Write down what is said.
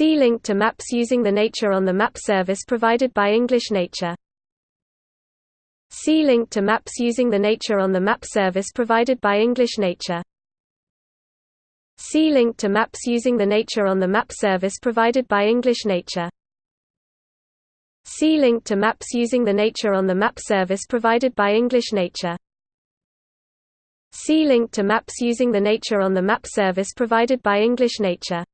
See link to maps using the Nature on the Map service provided by English Nature. See link to maps using the Nature on the Map service provided by English Nature. See link to maps using the Nature on the Map service provided by English Nature. See link to maps using the Nature on the Map service provided by English Nature. See link to maps using the Nature on the Map service provided by English Nature.